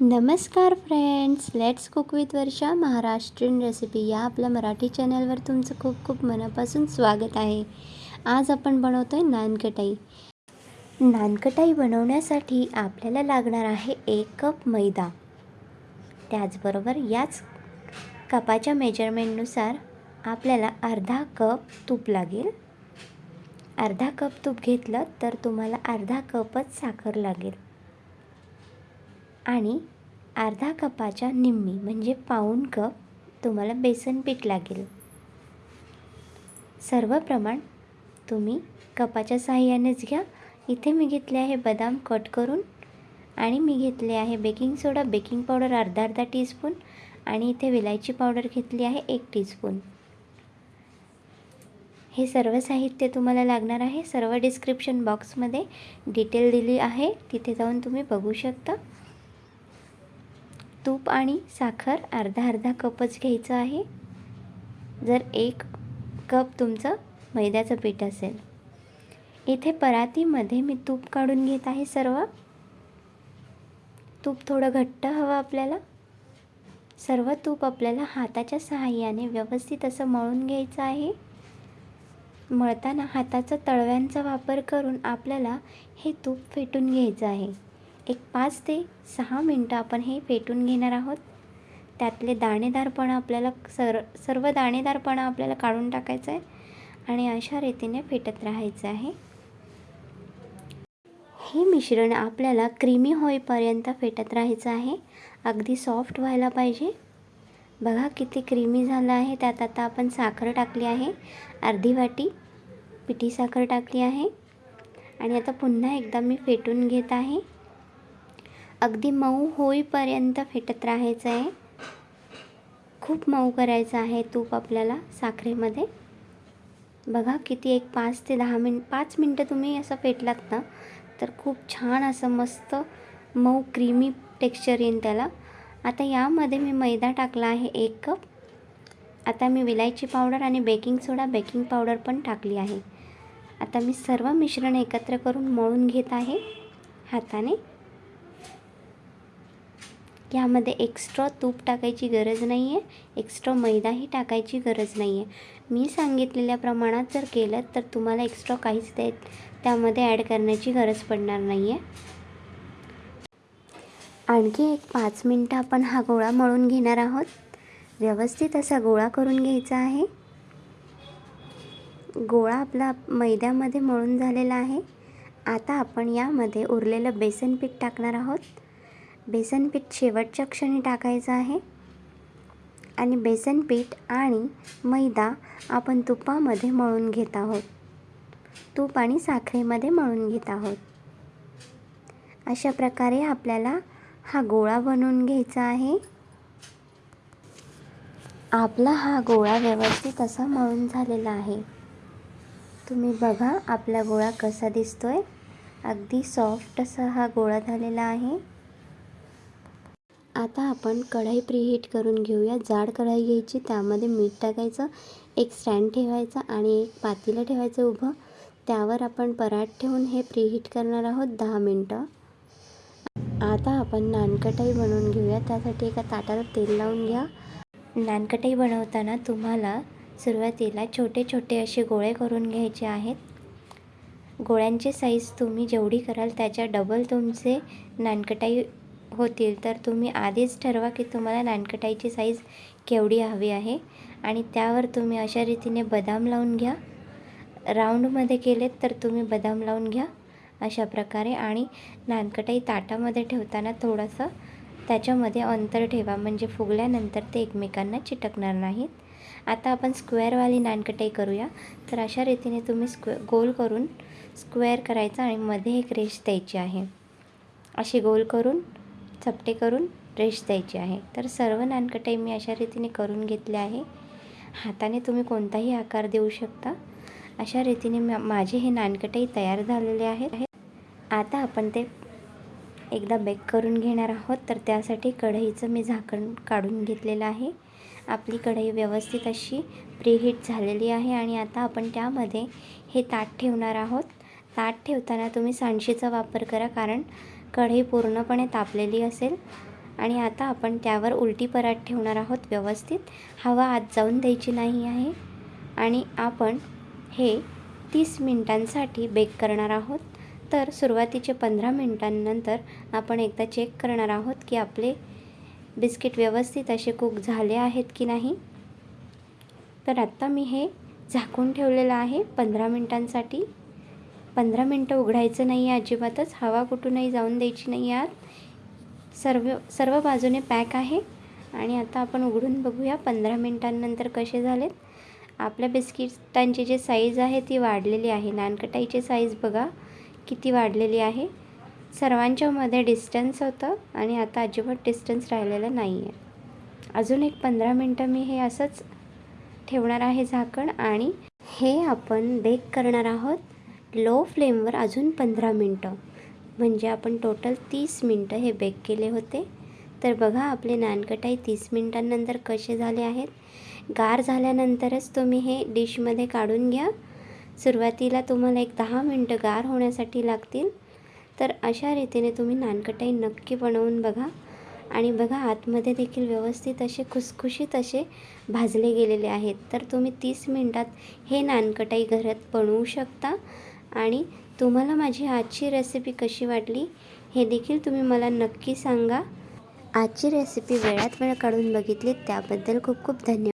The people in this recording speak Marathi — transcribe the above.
नमस्कार friends let's cook with Varsha. Maharashtrian recipe या आपल्या मराठी चॅनलवर तुमचं खूप खूप मनापासून स्वागत आहे. आज आपण बनवतो आहे नानकटाई. नानकटाई बनवण्यासाठी आपल्याला लागणार आहे एक कप मैदा. त्याचबरोबर याच कपाच्या मेजरमेंटनुसार आपल्याला अर्धा कप तूप लागेल. अर्धा कप तूप घेतलं तर तुम्हाला अर्धा कपच साखर लागेल. आणि अर्धा कपाच्या निम्मी म्हणजे पाऊण कप तुम्हाला बेसन पीठ लागेल. सर्व प्रमाण तुम्ही कपाच्या साहाय्यानेच घ्या. इथे मी घेतले आहे बदाम कट करून आणि मी घेतले आहे बेकिंग सोडा बेकिंग पावडर अर्धा अर्धा टीस्पून आणि इथे विलायची पावडर घेतली आहे एक टीस्पून. हे सर्व साहित्य तुम्हाला लागणार आहे. सर्व डिस्क्रिप्शन बॉक्समध्ये डिटेल दिली आहे. तिथे जाऊन तुम्ही बघू शकता. तूप आणि साखर अर्धा अर्धा कपच घ्यायचं आहे. जर एक कप तुमचं मैद्याचं पीठ असेल. इथे परातीमध्ये मी तूप काढून घेत आहे सर्व. तूप थोडं घट्ट हवं आपल्याला. सर्व तूप आपल्याला हाताच्या सहाय्याने व्यवस्थित असं मळून घ्यायचं आहे. मळताना हाताचा तळव्यांचा वापर करून आपल्याला हे तूप फेटून घ्यायचं आहे. एक पाच ते सहा मिनटं आपण हे फेटून घेणार आहोत. त्यातले दाणेदारपणा आपल्याला सर सर्व दाणेदारपणा आपल्याला काढून टाकायचं आहे आणि अशा रीतीने फेटत राहायचं आहे. हे मिश्रण आपल्याला क्रीमी होईपर्यंत फेटत राहायचं आहे. अगदी सॉफ्ट व्हायला पाहिजे. बघा किती क्रीमी झालं आहे. त्यात आता आपण साखर टाकली आहे. अर्धी वाटी पिठी साखर टाकली आहे. आणि आता पुन्हा एकदा मी फेटून घेत आहे. अगदी मऊ होईपर्यंत फेटत राहायचं आहे. खूप मऊ करायचं आहे तूप आपल्याला साखरेमध्ये. बघा किती एक पाच ते दहा मिन पाच मिनटं तुम्ही असं फेटलात ना तर खूप छान असं मस्त मऊ क्रीमी टेक्स्चर येईन त्याला. आता यामध्ये मी मैदा टाकला आहे एक कप. आता मी विलायची पावडर आणि बेकिंग सोडा बेकिंग पावडर पण टाकली आहे. आता मी सर्व मिश्रण एकत्र करून मळून घेत आहे हाताने. यामध्ये एक्स्ट्रा तूप टाकायची गरज नाही आहे एक्स्ट्रा मैदाही टाकायची गरज नाही आहे मी सांगितलेल्या प्रमाणात जर केलं तर तुम्हाला एक्स्ट्रा काहीच ते त्यामध्ये ॲड करण्याची गरज पडणार नाही आहे आणखी एक पाच मिनटं आपण हा गोळा मळून घेणार आहोत. व्यवस्थित असा गोळा करून घ्यायचा आहे. गोळा आपला मैद्यामध्ये मळून झालेला आहे. आता आपण यामध्ये उरलेलं बेसन पीठ टाकणार आहोत. बेसन पीठ शेवटच्या क्षणी टाकायचं आहे. आणि बेसन पीठ आणि मैदा आपण तुपामध्ये मळून घेत आहोत. तूप आणि साखरेमध्ये मळून घेत आहोत. अशा प्रकारे आपल्याला हा गोळा बनवून घ्यायचा आहे. आपला हा गोळा व्यवस्थित असा मळून झालेला आहे. तुम्ही बघा आपला गोळा कसा दिसतोय. अगदी सॉफ्ट असा हा गोळा झालेला आहे. आता आपण कढाई प्रीहीट करून घेऊया. जाड कढाई घ्यायची त्यामध्ये मीठ टाकायचं एक स्टँड ठेवायचा आणि एक पातेलं ठेवायचं उभं. त्यावर आपण पराठ ठेवून हे प्रीहीट करणार आहोत दहा मिनटं. आता आपण नानकटाई बनवून घेऊया. त्यासाठी एका ताटाला तेल लावून घ्या. नानकटाई बनवताना तुम्हाला सुरुवातीला छोटे छोटे असे गोळे करून घ्यायचे आहेत. गोळ्यांची साईज तुम्ही जेवढी कराल त्याच्या डबल तुमचे नानकटाई होतील तर तुम्ही आधीच ठरवा की तुम्हाला नानकटाईची साईज केवढी हवी आहे. आणि त्यावर तुम्ही अशा रीतीने बदाम लावून घ्या. राऊंडमध्ये केलेत तर तुम्ही बदाम लावून घ्या अशा प्रकारे. आणि नानकटाई ताटामध्ये ठेवताना थोडंसं त्याच्यामध्ये अंतर ठेवा म्हणजे फुगल्यानंतर ते एकमेकांना चिटकणार नाहीत. आता आपण स्क्वेअरवाली नानकटाई करूया. तर अशा रीतीने तुम्ही स्क्वे गोल करून स्क्वेअर करायचा आणि मध्ये एक रेश द्यायची आहे. अशी गोल करून चपटे करून रेश द्यायची आहे. तर सर्व नानकटाई मी अशा रीतीने करून घेतले आहे. हाताने तुम्ही कोणताही आकार देऊ शकता. अशा रीतीने माझे हे नानकटाई तयार झालेले आहेत. आता आपण ते एकदा बेक करून घेणार आहोत. तर त्यासाठी कढईचं मी झाकण काढून घेतलेलं आहे. आपली कढई व्यवस्थित अशी प्रीहीट झालेली आहे आणि आता आपण त्यामध्ये हे ताट ठेवणार आहोत. ताट ठेवताना तुम्ही सांडशीचा वापर करा कारण कढई पूर्णपणे तापलेली असेल आणि आता आपण त्यावर उलटी परात ठेवणार आहोत व्यवस्थित. हवा आत जाऊन द्यायची नाही आहे आणि आपण हे तीस मिनटांसाठी बेक करणार आहोत. तर सुरुवातीचे पंधरा मिनटांनंतर आपण एकदा चेक करणार आहोत की आपले बिस्किट व्यवस्थित असे कुक झाले आहेत की नाही. तर आत्ता मी हे झाकून ठेवलेलं आहे पंधरा मिनटांसाठी. पंधरा मिनटं उघडायचं नाही आहे अजिबातच. हवा कुठूनही जाऊन द्यायची नाही आत. सर्व सर्व बाजूने पॅक आहे. आणि आता आपण उघडून बघूया पंधरा मिनटांनंतर कसे झालेत. आपल्या बिस्किटांची जी साईज आहे ती वाढलेली आहे. नानकटाईची साईज बघा किती वाढलेली आहे. सर्वांच्यामध्ये डिस्टन्स होतं आणि आता अजिबात डिस्टन्स राहिलेलं नाही आहे. अजून एक पंधरा मिनटं मी हे असंच ठेवणार आहे झाकण आणि हे आपण बेक करणार आहोत. लो फ्लेमवर अजून पंधरा मिनटं. म्हणजे आपण टोटल तीस मिनटं हे बेक केले होते. तर बघा आपले नानकटाई तीस मिनटांनंतर कसे झाले आहेत. गार झाल्यानंतरच तुम्ही हे डिशमध्ये काढून घ्या. सुरुवातीला तुम्हाला एक दहा मिनटं गार होण्यासाठी लागतील. तर अशा रीतीने तुम्ही नानकटाई नक्की बनवून बघा. आणि बघा आतमध्ये देखील व्यवस्थित असे खुसखुशीत असे भाजले गेलेले आहेत. तर तुम्ही तीस मिनटात हे नानकटाई घरात बनवू शकता. आणि तुम्हाला माझी आजची रेसिपी कशी वाटली हे देखील तुम्ही मला नक्की सांगा. आजची रेसिपी वेळात वेळ काढून बघितली त्याबद्दल खूप खूप धन्यवाद.